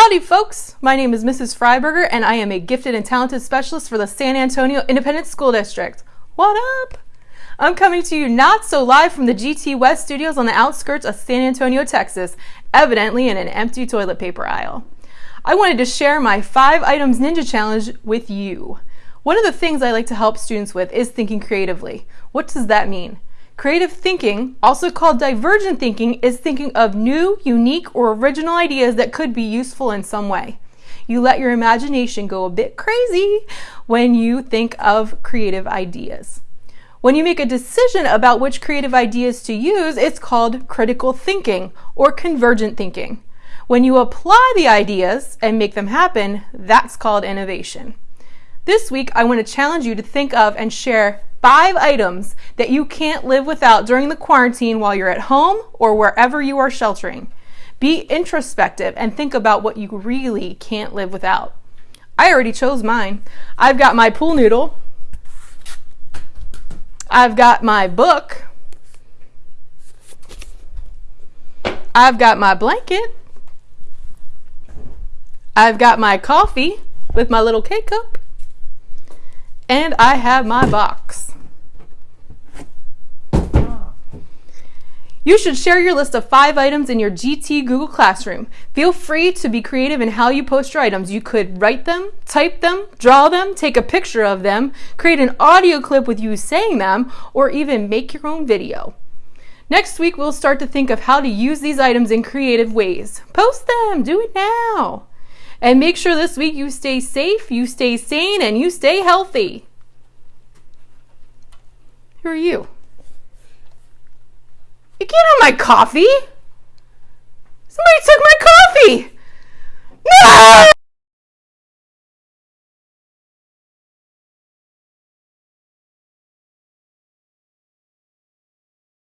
Howdy folks, my name is Mrs. Freiberger and I am a gifted and talented specialist for the San Antonio Independent School District. What up? I'm coming to you not so live from the GT West studios on the outskirts of San Antonio, Texas, evidently in an empty toilet paper aisle. I wanted to share my 5 items ninja challenge with you. One of the things I like to help students with is thinking creatively. What does that mean? Creative thinking, also called divergent thinking, is thinking of new, unique, or original ideas that could be useful in some way. You let your imagination go a bit crazy when you think of creative ideas. When you make a decision about which creative ideas to use, it's called critical thinking or convergent thinking. When you apply the ideas and make them happen, that's called innovation. This week, I want to challenge you to think of and share five items that you can't live without during the quarantine while you're at home or wherever you are sheltering. Be introspective and think about what you really can't live without. I already chose mine. I've got my pool noodle. I've got my book. I've got my blanket. I've got my coffee with my little K cup. And I have my box. You should share your list of five items in your GT Google Classroom. Feel free to be creative in how you post your items. You could write them, type them, draw them, take a picture of them, create an audio clip with you saying them, or even make your own video. Next week, we'll start to think of how to use these items in creative ways. Post them, do it now. And make sure this week you stay safe, you stay sane, and you stay healthy. Who are you? You can't have my coffee! Somebody took my coffee! No!